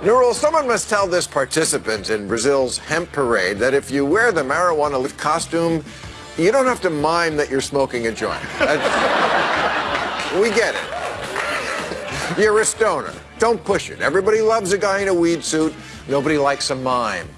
Nurul, someone must tell this participant in Brazil's hemp parade that if you wear the marijuana costume, you don't have to mime that you're smoking a joint. we get it. You're a stoner. Don't push it. Everybody loves a guy in a weed suit. Nobody likes a mime.